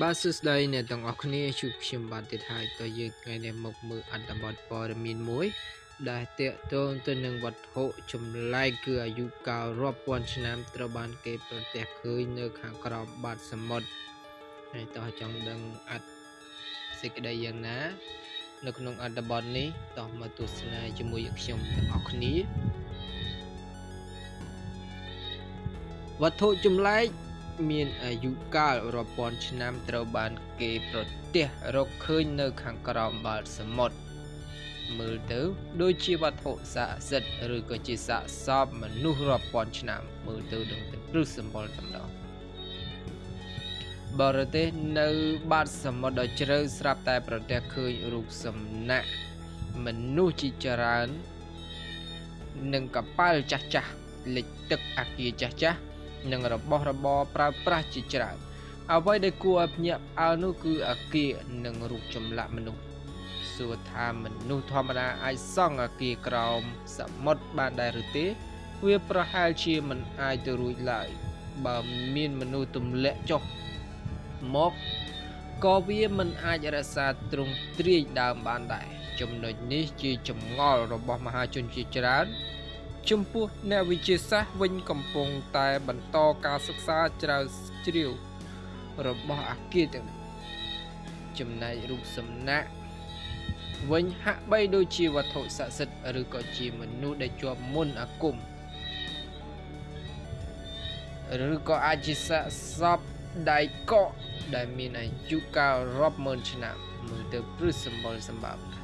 បាទសួស្តីអ្នកទាំងអស់គ្នាជួបខ្ញុំបាទទៀតហើយតើយើងថ្ងៃនេះមកមើលអត្ថបទព័ត៌មានមួយ ដែលតេតងទៅនឹងវត្ថុចម្លែកគឺអាយុកាលរាប់ពាន់ឆ្នាំត្រូវបានគេប្រទះឃើញនៅខាងក្រោមបាតសមុទ្រហើយតើចង់ដឹងអត្ថសេចក្តីយ៉ាងណា នៅក្នុងអត្ថបទនេះតោះមកទស្សនាជាមួយនឹងខ្ញុំទាំងអស់គ្នាវត្ថុចម្លែក មានអាយុកាលរាប់ពាន់ឆ្នាំត្រូវបានគេប្រទះរកឃើញនៅខាងក្រោមបាតសមុទ្រមើលទៅ ដូចជាវត្ថុស័ក្តិសិទ្ធិឬក៏ជាសាកសពមនុស្សរាប់ពាន់ឆ្នាំ មើលទៅដឹងតែព្រឹសសម្បល់តែម្ដងបរទេសនៅបាតសមុទ្រដ៏ជ្រៅស្រាប់តែប្រទះឃើញរូបសំណាកមនុស្សជាច្រើននិងកប៉ាល់ចាស់ចាស់លិចទឹកអាគារចាស់ចាស់ និងរបស់របរប្រើប្រាស់ជាច្រើនអ្វីដែលគួរឲ្យភ្ញាក់ផ្អើលនោះគឺអាគារនិងរូបចម្លាក់មនុស្សសួរថាមនុស្សធម្មតាអាចសង់អាគារក្រោមសមុទ្របានដែរឬទេ វាប្រហែលជាមិនអាចទៅរួចឡើយបើមានមនុស្សទម្លាក់ចុះមកក៏វាមិនអាចរក្សាទ្រង់ទ្រាយដើមបានដែរចំណុចនេះជាចម្ងល់របស់មហាជនជាច្រើន ចំពោះអ្នកវិទ្យាសាស្ត្រវិញកំពុងតែបន្តការសិក្សាជ្រៅជ្រាវរបស់អាគារទាំងនេះចំណែករូបសំណាកវិញហាក់បីដូចជាវត្ថុស័ក្តិសិទ្ធិឬក៏ជាមនុស្សដែលជាប់មុនអាគមឬក៏អាចជាសាកសពដៃកកដែលមានអាយុកាលរាប់ម៉ឺនឆ្នាំមើលទៅព្រឹសសម្បុរសម្បើម